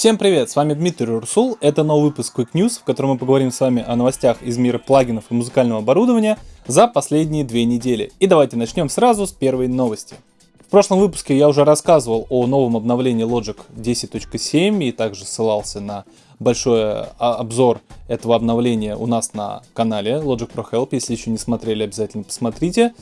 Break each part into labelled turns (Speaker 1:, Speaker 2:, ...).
Speaker 1: Всем привет, с вами Дмитрий Урсул, это новый выпуск Quick News, в котором мы поговорим с вами о новостях из мира плагинов и музыкального оборудования за последние две недели. И давайте начнем сразу с первой новости. В прошлом выпуске я уже рассказывал о новом обновлении Logic 10.7 и также ссылался на большой а, обзор этого обновления у нас на канале Logic Pro Help. Если еще не смотрели, обязательно посмотрите.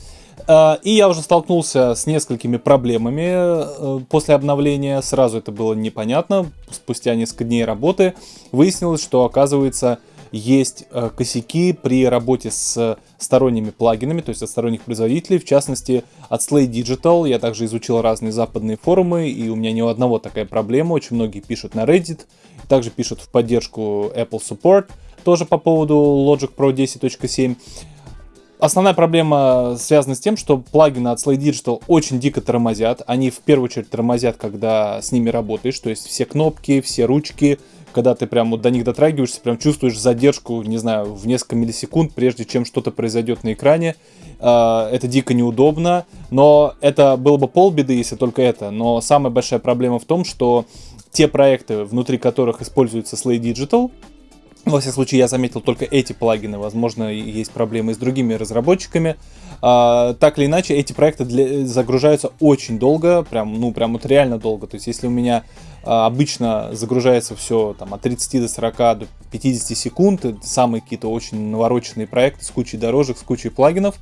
Speaker 1: А, и я уже столкнулся с несколькими проблемами э, после обновления. Сразу это было непонятно. Спустя несколько дней работы выяснилось, что оказывается есть э, косяки при работе с сторонними плагинами, то есть от сторонних производителей, в частности от Slay Digital. Я также изучил разные западные форумы, и у меня ни у одного такая проблема. Очень многие пишут на Reddit, также пишут в поддержку Apple Support, тоже по поводу Logic Pro 10.7. Основная проблема связана с тем, что плагины от Slay Digital очень дико тормозят. Они в первую очередь тормозят, когда с ними работаешь, то есть все кнопки, все ручки, когда ты прям вот до них дотрагиваешься, прям чувствуешь задержку, не знаю, в несколько миллисекунд, прежде чем что-то произойдет на экране. А, это дико неудобно, но это было бы полбеды, если только это. Но самая большая проблема в том, что те проекты, внутри которых используется Slay Digital, во всяком случае, я заметил только эти плагины. Возможно, есть проблемы с другими разработчиками. А, так или иначе, эти проекты для, загружаются очень долго, прям, ну, прям вот реально долго. То есть, если у меня а, обычно загружается все там, от 30 до 40 до 50 секунд, самые какие-то очень навороченные проекты с кучей дорожек, с кучей плагинов,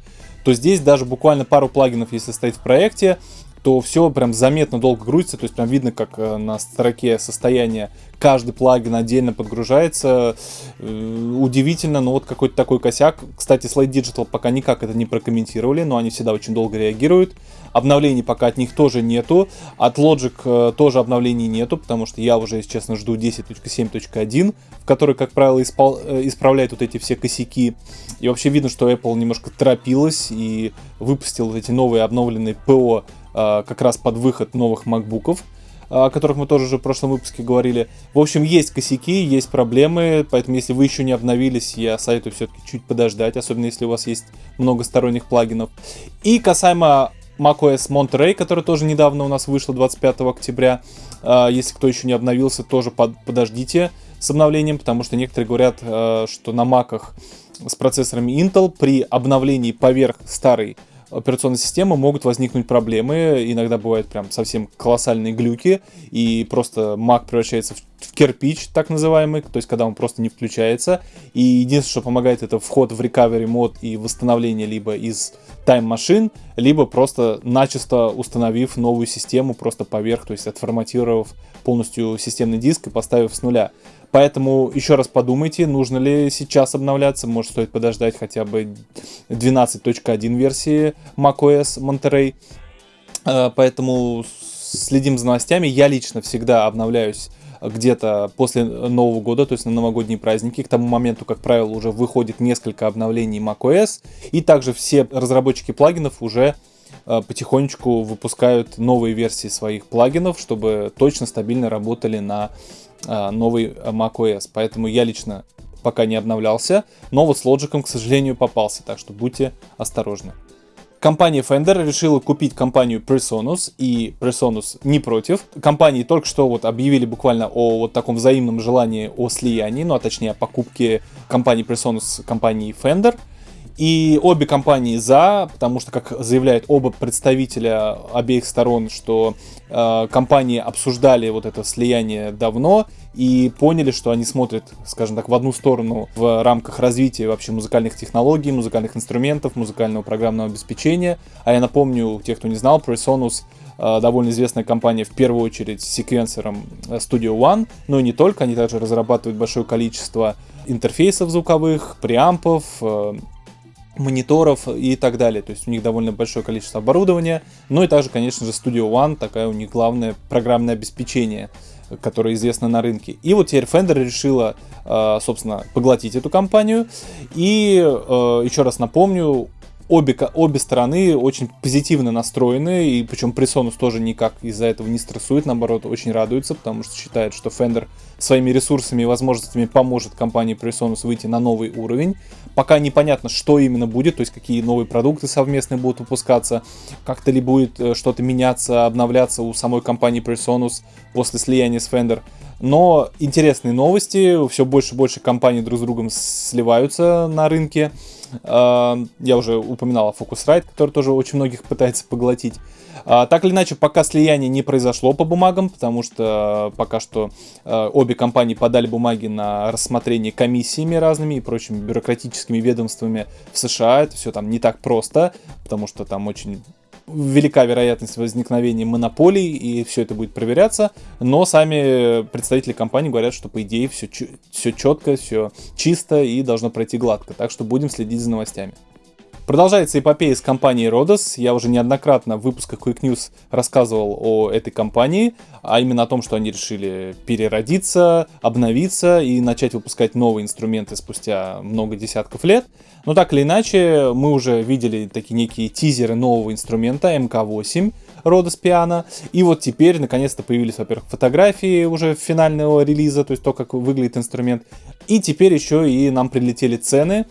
Speaker 1: то здесь даже буквально пару плагинов, если стоит в проекте, то все прям заметно долго грузится, то есть прям видно, как э, на строке состояние каждый плагин отдельно подгружается. Э, удивительно, но вот какой-то такой косяк. Кстати, Slide Digital пока никак это не прокомментировали, но они всегда очень долго реагируют. Обновлений пока от них тоже нету. От Logic э, тоже обновлений нету, потому что я уже, если честно, жду 10.7.1, в который, как правило, испол... исправляет вот эти все косяки. И вообще видно, что Apple немножко торопилась и выпустил вот эти новые обновленные ПО как раз под выход новых макбуков, о которых мы тоже уже в прошлом выпуске говорили. В общем, есть косяки, есть проблемы, поэтому если вы еще не обновились, я советую все-таки чуть подождать, особенно если у вас есть много сторонних плагинов. И касаемо macOS Monterey, который тоже недавно у нас вышло 25 октября. А, если кто еще не обновился, тоже под, подождите с обновлением, потому что некоторые говорят, что на маках с процессорами Intel при обновлении поверх старой операционной системы могут возникнуть проблемы. Иногда бывают прям совсем колоссальные глюки, и просто Mac превращается в, кирпич, так называемый, то есть когда он просто не включается. И единственное, что помогает, это вход в recovery мод и восстановление либо из Machine, либо просто начисто установив новую систему просто поверх, то есть отформатировав полностью системный диск и поставив с нуля. Поэтому еще раз подумайте, нужно ли сейчас обновляться, может стоит подождать хотя бы 12.1 версии macOS Monterey. Э, поэтому следим за новостями. Я лично всегда обновляюсь где-то после Нового года, то есть на новогодние праздники. К тому моменту, как правило, уже выходит несколько обновлений macOS. И также все разработчики плагинов уже э, потихонечку выпускают новые версии своих плагинов, чтобы точно стабильно работали на новый macOS. Поэтому я лично пока не обновлялся, но вот с Logic, к сожалению, попался, так что будьте осторожны. Компания Fender решила купить компанию Presonus, и Presonus не против. Компании только что вот объявили буквально о вот таком взаимном желании о слиянии, ну а точнее о покупке компании Presonus компании Fender. И обе компании за, потому что, как заявляют оба представителя обеих сторон, что э, компании обсуждали вот это слияние давно и поняли, что они смотрят, скажем так, в одну сторону в рамках развития вообще музыкальных технологий, музыкальных инструментов, музыкального программного обеспечения. А я напомню, тех, кто не знал, PreSonus э, довольно известная компания, в первую очередь, секвенсором Studio One, но и не только, они также разрабатывают большое количество интерфейсов звуковых, преампов, э, мониторов и так далее. То есть у них довольно большое количество оборудования. Ну и также, конечно же, Studio One, такая у них главное программное обеспечение, которое известно на рынке. И вот теперь Fender решила, э, собственно, поглотить эту компанию. И э, еще раз напомню, обе, обе стороны очень позитивно настроены, и причем Presonus тоже никак из-за этого не стрессует, наоборот, очень радуется, потому что считает, что Fender своими ресурсами и возможностями поможет компании Presonus выйти на новый уровень. Пока непонятно, что именно будет, то есть какие новые продукты совместные будут выпускаться, как-то ли будет э, что-то меняться, обновляться у самой компании Presonus после слияния с Fender. Но интересные новости, все больше и больше компаний друг с другом сливаются на рынке. А, я уже упоминал о Focusrite, который тоже очень многих пытается поглотить. А, так или иначе, пока слияние не произошло по бумагам, потому что пока что а, обе компании подали бумаги на рассмотрение комиссиями разными и прочими бюрократическими ведомствами в США. Это все там не так просто, потому что там очень велика вероятность возникновения монополий, и все это будет проверяться, но сами представители компании говорят, что по идее все, все четко, все чисто и должно пройти гладко, так что будем следить за новостями. Продолжается эпопея с компанией Rodos. Я уже неоднократно в выпусках Quick News рассказывал о этой компании, а именно о том, что они решили переродиться, обновиться и начать выпускать новые инструменты спустя много десятков лет. Но так или иначе, мы уже видели такие некие тизеры нового инструмента MK8 Rodos Piano. И вот теперь, наконец-то, появились, во-первых, фотографии уже финального релиза, то есть то, как выглядит инструмент. И теперь еще и нам прилетели цены.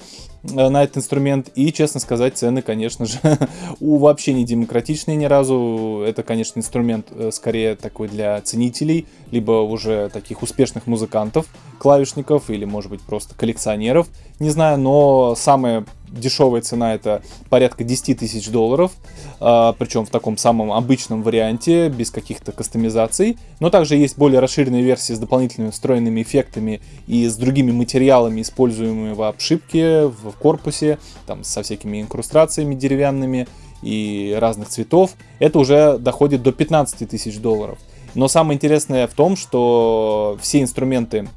Speaker 1: Э, на этот инструмент. И, честно сказать, цены, конечно же, у вообще не демократичные ни разу. Это, конечно, инструмент э, скорее такой для ценителей, либо уже таких успешных музыкантов, клавишников, или, может быть, просто коллекционеров. Не знаю, но самая дешевая цена это порядка 10 тысяч долларов, а, причем в таком самом обычном варианте, без каких-то кастомизаций. Но также есть более расширенные версии с дополнительными встроенными эффектами и с другими материалами, используемыми в обшивке, в корпусе, там со всякими инкрустрациями деревянными и разных цветов. Это уже доходит до 15 тысяч долларов. Но самое интересное в том, что все инструменты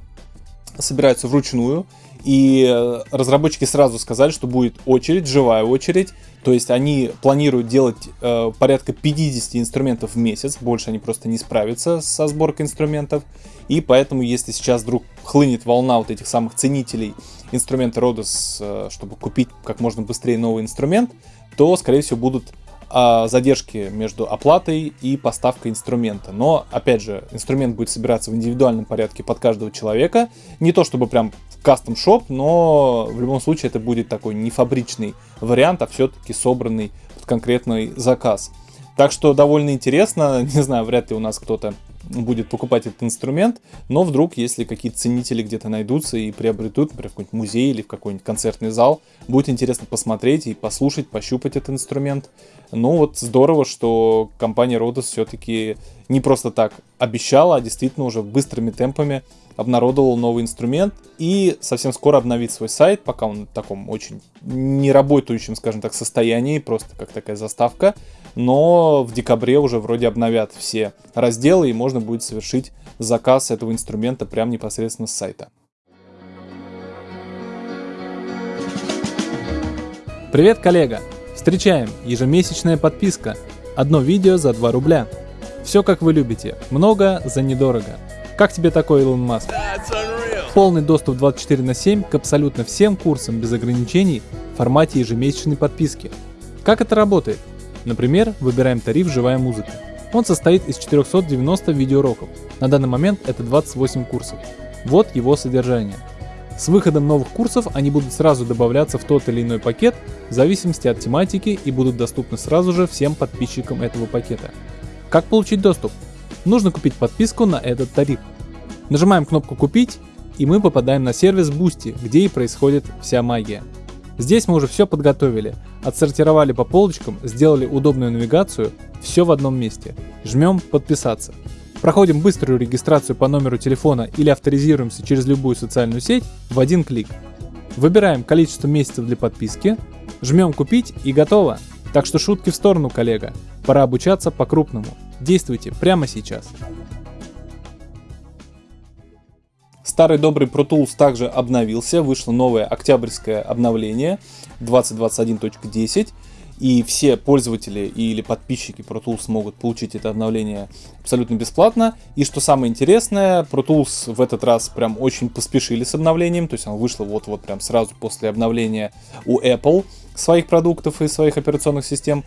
Speaker 1: собираются вручную, и э, разработчики сразу сказали, что будет очередь, живая очередь. То есть они планируют делать э, порядка 50 инструментов в месяц. Больше они просто не справятся со сборкой инструментов. И поэтому, если сейчас вдруг хлынет волна вот этих самых ценителей инструмента Rodos, э, чтобы купить как можно быстрее новый инструмент, то, скорее всего, будут э, задержки между оплатой и поставкой инструмента. Но, опять же, инструмент будет собираться в индивидуальном порядке под каждого человека. Не то чтобы прям кастом шоп, но в любом случае это будет такой не фабричный вариант, а все-таки собранный под конкретный заказ. Так что довольно интересно, не знаю, вряд ли у нас кто-то будет покупать этот инструмент, но вдруг, если какие-то ценители где-то найдутся и приобретут, например, в какой-нибудь музей или в какой-нибудь концертный зал, будет интересно посмотреть и послушать, пощупать этот инструмент. Ну вот здорово, что компания Rodos все-таки не просто так обещала, а действительно уже быстрыми темпами обнародовал новый инструмент и совсем скоро обновит свой сайт, пока он в таком очень неработающем, скажем так, состоянии, просто как такая заставка. Но в декабре уже вроде обновят все разделы и можно будет совершить заказ этого инструмента прямо непосредственно с сайта.
Speaker 2: Привет, коллега! Встречаем! Ежемесячная подписка. Одно видео за 2 рубля. Все как вы любите. Много за недорого. Как тебе такой Илон Маск? Полный доступ 24 на 7 к абсолютно всем курсам без ограничений в формате ежемесячной подписки. Как это работает? Например, выбираем тариф «Живая музыка». Он состоит из 490 видеоуроков. На данный момент это 28 курсов. Вот его содержание. С выходом новых курсов они будут сразу добавляться в тот или иной пакет в зависимости от тематики и будут доступны сразу же всем подписчикам этого пакета. Как получить доступ? Нужно купить подписку на этот тариф. Нажимаем кнопку «Купить» и мы попадаем на сервис Boosty, где и происходит вся магия. Здесь мы уже все подготовили, отсортировали по полочкам, сделали удобную навигацию, все в одном месте. Жмем «Подписаться». Проходим быструю регистрацию по номеру телефона или авторизируемся через любую социальную сеть в один клик. Выбираем количество месяцев для подписки, жмем «Купить» и готово. Так что шутки в сторону, коллега. Пора обучаться по-крупному. Действуйте прямо сейчас.
Speaker 1: Старый добрый Pro Tools также обновился, вышло новое октябрьское обновление 2021.10 и все пользователи или подписчики Pro Tools могут получить это обновление абсолютно бесплатно. И что самое интересное, Pro Tools в этот раз прям очень поспешили с обновлением, то есть оно вышло вот-вот прям сразу после обновления у Apple своих продуктов и своих операционных систем.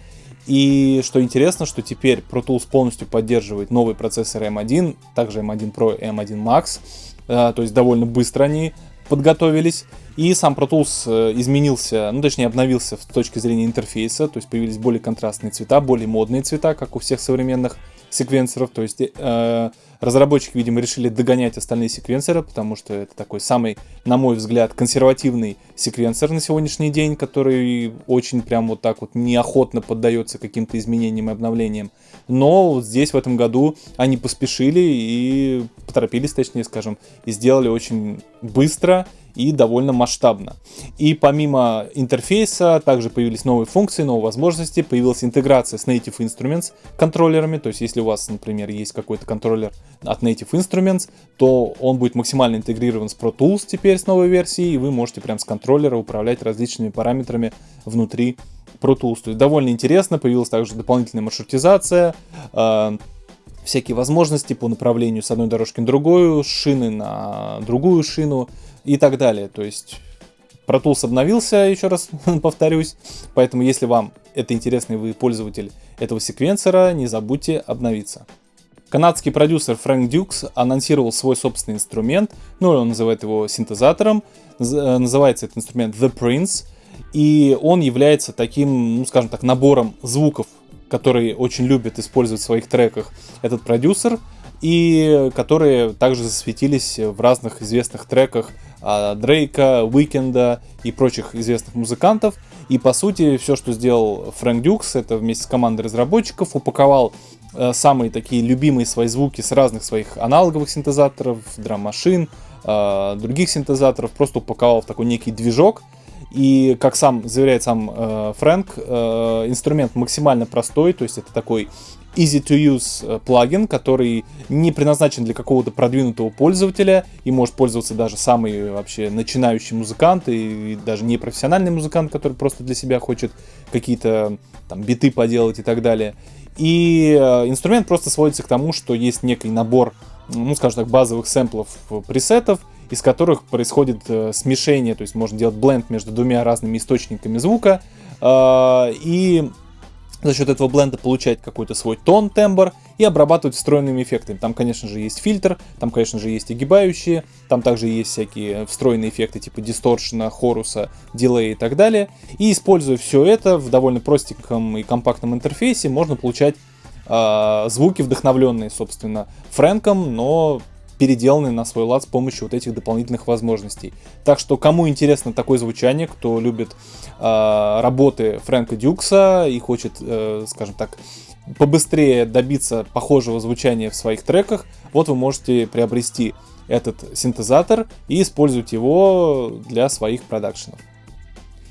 Speaker 1: И что интересно, что теперь Pro Tools полностью поддерживает новый процессор M1, также M1 Pro и M1 Max, э, то есть довольно быстро они подготовились. И сам Pro Tools э, изменился, ну точнее обновился с точки зрения интерфейса, то есть появились более контрастные цвета, более модные цвета, как у всех современных секвенсоров, то есть э, разработчики, видимо, решили догонять остальные секвенсоры, потому что это такой самый, на мой взгляд, консервативный секвенсор на сегодняшний день, который очень прям вот так вот неохотно поддается каким-то изменениям и обновлениям. Но вот здесь в этом году они поспешили и поторопились, точнее скажем, и сделали очень быстро и довольно масштабно. И помимо интерфейса также появились новые функции, новые возможности, появилась интеграция с Native Instruments контроллерами, то есть если у вас, например, есть какой-то контроллер от Native Instruments, то он будет максимально интегрирован с Pro Tools теперь с новой версией, и вы можете прям с контроллера управлять различными параметрами внутри Pro Tools. То есть довольно интересно, появилась также дополнительная маршрутизация, э, всякие возможности по направлению с одной дорожки на другую, шины на другую шину, и так далее. То есть Pro Tools обновился, еще раз повторюсь, поэтому если вам это интересно и вы пользователь этого секвенсора, не забудьте обновиться. Канадский продюсер Фрэнк Дюкс анонсировал свой собственный инструмент, ну он называет его синтезатором, э, называется этот инструмент The Prince, и он является таким, ну скажем так, набором звуков, которые очень любит использовать в своих треках этот продюсер, и которые также засветились в разных известных треках а, Дрейка, Уикенда и прочих известных музыкантов. И по сути все, что сделал Фрэнк Дюкс, это вместе с командой разработчиков упаковал э, самые такие любимые свои звуки с разных своих аналоговых синтезаторов, драм-машин, э, других синтезаторов, просто упаковал в такой некий движок. И, как сам заверяет сам э, Фрэнк, э, инструмент максимально простой, то есть это такой easy to use э, плагин, который не предназначен для какого-то продвинутого пользователя и может пользоваться даже самый вообще начинающий музыкант и даже не профессиональный музыкант, который просто для себя хочет какие-то там биты поделать и так далее. И э, инструмент просто сводится к тому, что есть некий набор, ну скажем так, базовых сэмплов э, пресетов, из которых происходит э, смешение, то есть можно делать бленд между двумя разными источниками звука, э, и за счет этого бленда получать какой-то свой тон, тембр и обрабатывать встроенными эффектами. Там, конечно же, есть фильтр, там, конечно же, есть огибающие, там также есть всякие встроенные эффекты типа дисторшена, хоруса, дилея и так далее. И используя все это в довольно простеньком и компактном интерфейсе, можно получать э, звуки, вдохновленные, собственно, Фрэнком, но переделаны на свой лад с помощью вот этих дополнительных возможностей. Так что кому интересно такое звучание, кто любит э, работы Фрэнка Дюкса и хочет, э, скажем так, побыстрее добиться похожего звучания в своих треках, вот вы можете приобрести этот синтезатор и использовать его для своих продакшенов.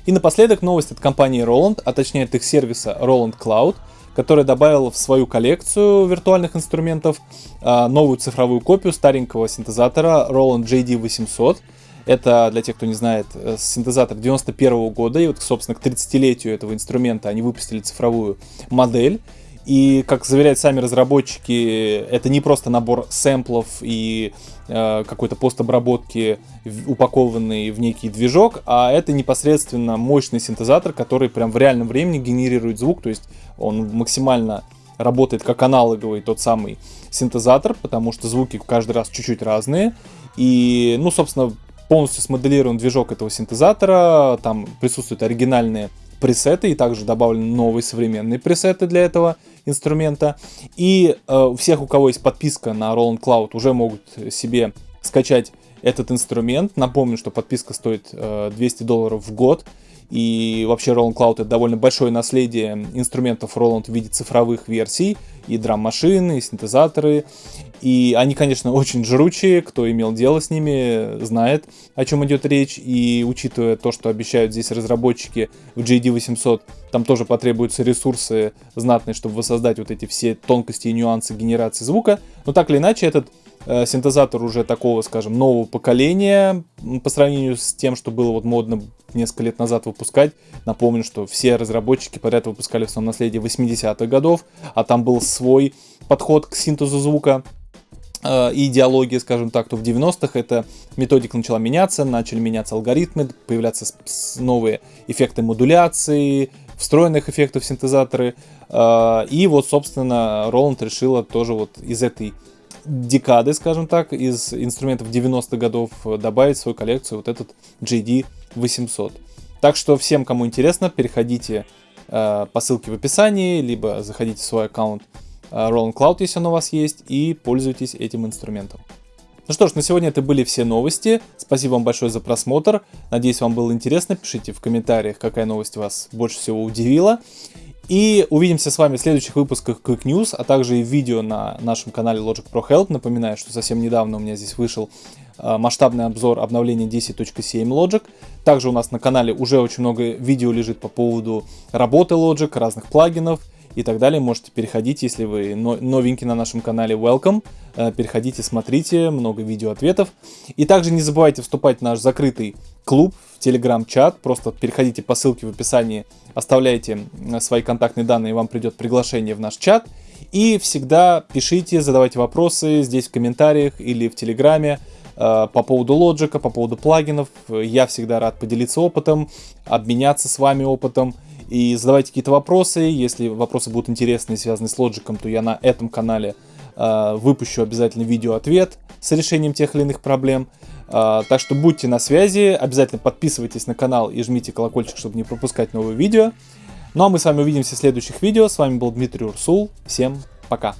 Speaker 1: И напоследок новость от компании Roland, а точнее от их сервиса Roland Cloud – который добавил в свою коллекцию виртуальных инструментов а, новую цифровую копию старенького синтезатора Roland JD800. Это, для тех, кто не знает, э, синтезатор 91 -го года, и вот, собственно, к 30-летию этого инструмента они выпустили цифровую модель. И, как заверяют сами разработчики, это не просто набор сэмплов и э, какой-то постобработки, упакованный в некий движок, а это непосредственно мощный синтезатор, который прям в реальном времени генерирует звук, то есть он максимально работает как аналоговый тот самый синтезатор, потому что звуки каждый раз чуть-чуть разные. И, ну, собственно, полностью смоделирован движок этого синтезатора, там присутствуют оригинальные пресеты и также добавлены новые современные пресеты для этого инструмента. И э, всех, у кого есть подписка на Roland Cloud, уже могут себе скачать этот инструмент. Напомню, что подписка стоит э, 200 долларов в год. И вообще Roland Cloud это довольно большое наследие инструментов Roland в виде цифровых версий, и драм-машины, и синтезаторы. И они, конечно, очень жручие, кто имел дело с ними, знает, о чем идет речь. И учитывая то, что обещают здесь разработчики в JD800, там тоже потребуются ресурсы знатные, чтобы воссоздать вот эти все тонкости и нюансы генерации звука. Но так или иначе, этот Э, синтезатор уже такого, скажем, нового поколения по сравнению с тем, что было вот модно несколько лет назад выпускать. Напомню, что все разработчики подряд выпускали в своем наследии 80-х годов, а там был свой подход к синтезу звука э, и идеология, скажем так, то в 90-х эта методика начала меняться, начали меняться алгоритмы, появляться новые эффекты модуляции, встроенных эффектов синтезаторы. Э, и вот, собственно, Роланд решила тоже вот из этой декады, скажем так, из инструментов 90-х годов добавить в свою коллекцию вот этот JD 800. Так что всем, кому интересно, переходите э, по ссылке в описании, либо заходите в свой аккаунт Roland Cloud, если он у вас есть, и пользуйтесь этим инструментом. Ну что ж, на сегодня это были все новости. Спасибо вам большое за просмотр. Надеюсь, вам было интересно. Пишите в комментариях, какая новость вас больше всего удивила. И увидимся с вами в следующих выпусках Quick News, а также и видео на нашем канале Logic Pro Help. Напоминаю, что совсем недавно у меня здесь вышел э, масштабный обзор обновления 10.7 Logic. Также у нас на канале уже очень много видео лежит по поводу работы Logic, разных плагинов и так далее. Можете переходить, если вы новенький на нашем канале, welcome. Э, переходите, смотрите, много видео ответов. И также не забывайте вступать в наш закрытый клуб, в телеграм-чат. Просто переходите по ссылке в описании, оставляйте свои контактные данные, и вам придет приглашение в наш чат. И всегда пишите, задавайте вопросы здесь в комментариях или в телеграме э, по поводу лоджика, по поводу плагинов. Я всегда рад поделиться опытом, обменяться с вами опытом и задавайте какие-то вопросы. Если вопросы будут интересные, связанные с лоджиком, то я на этом канале э, выпущу обязательно видео-ответ с решением тех или иных проблем. Э, так что будьте на связи, обязательно подписывайтесь на канал и жмите колокольчик, чтобы не пропускать новые видео. Ну а мы с вами увидимся в следующих видео. С вами был Дмитрий Урсул. Всем пока!